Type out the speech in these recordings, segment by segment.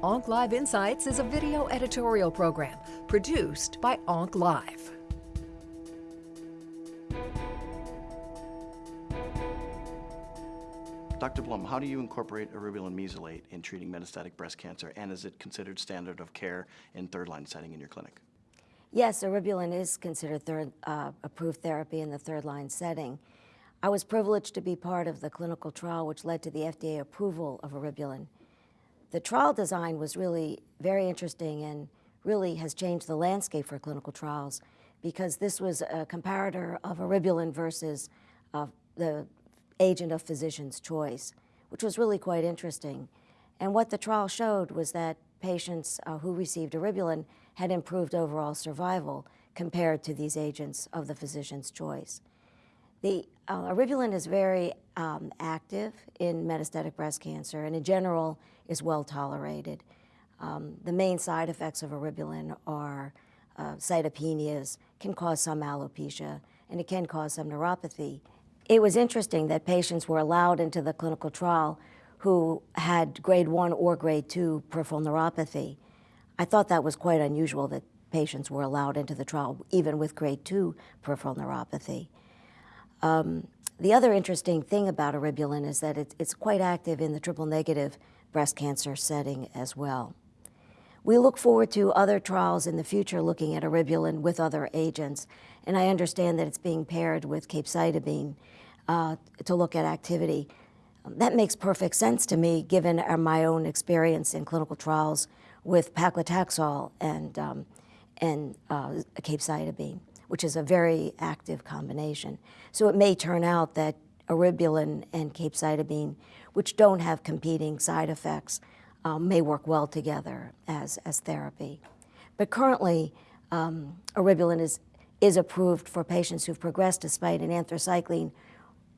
Onc Live Insights is a video editorial program produced by Onc Live. Dr. Blum, how do you incorporate eribulin mesylate in treating metastatic breast cancer, and is it considered standard of care in third-line setting in your clinic? Yes, eribulin is considered third uh, approved therapy in the third-line setting. I was privileged to be part of the clinical trial which led to the FDA approval of eribulin. The trial design was really very interesting and really has changed the landscape for clinical trials because this was a comparator of eribulin versus uh, the agent of physician's choice, which was really quite interesting. And what the trial showed was that patients uh, who received eribulin had improved overall survival compared to these agents of the physician's choice. The uh, is very um, active in metastatic breast cancer and in general is well tolerated. Um, the main side effects of eribulin are uh, cytopenias, can cause some alopecia, and it can cause some neuropathy. It was interesting that patients were allowed into the clinical trial who had grade one or grade two peripheral neuropathy. I thought that was quite unusual that patients were allowed into the trial even with grade two peripheral neuropathy. Um, the other interesting thing about eribulin is that it, it's quite active in the triple negative breast cancer setting as well. We look forward to other trials in the future looking at eribulin with other agents, and I understand that it's being paired with capecitabine uh, to look at activity. That makes perfect sense to me given our, my own experience in clinical trials with paclitaxel and, um, and uh, capecitabine, which is a very active combination. So it may turn out that eribulin and capecitabine, which don't have competing side effects, um, may work well together as, as therapy. But currently, um, is, is approved for patients who've progressed despite an anthracycline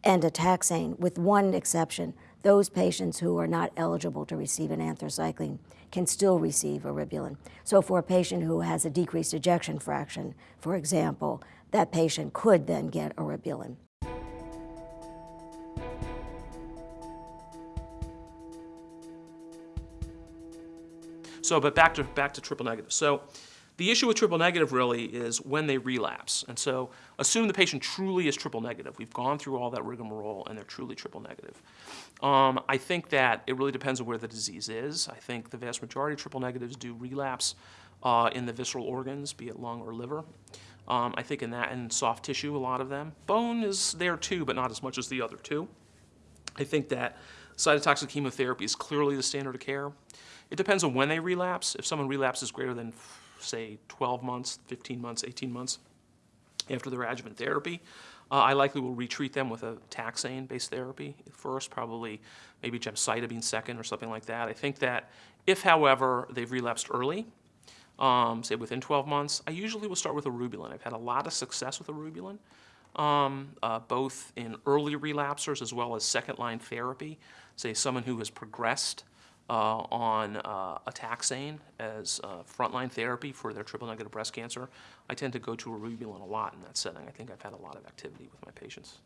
and a taxane, with one exception. Those patients who are not eligible to receive an anthracycline can still receive eribulin. So for a patient who has a decreased ejection fraction, for example, that patient could then get eribulin. So, but back to, back to triple negative. So the issue with triple negative really is when they relapse. And so assume the patient truly is triple negative. We've gone through all that rigmarole and they're truly triple negative. Um, I think that it really depends on where the disease is. I think the vast majority of triple negatives do relapse uh, in the visceral organs, be it lung or liver. Um, I think in that and soft tissue, a lot of them. Bone is there too, but not as much as the other two. I think that cytotoxic chemotherapy is clearly the standard of care. It depends on when they relapse. If someone relapses greater than say 12 months, 15 months, 18 months after their adjuvant therapy. Uh, I likely will retreat them with a taxane-based therapy first, probably maybe gemcitabine second or something like that. I think that if, however, they've relapsed early, um, say within 12 months, I usually will start with eribulin. I've had a lot of success with eribulin, um, uh, both in early relapsers as well as second-line therapy. Say someone who has progressed uh, on uh, a taxane as uh, frontline therapy for their triple-negative breast cancer. I tend to go to eribulin a lot in that setting. I think I've had a lot of activity with my patients.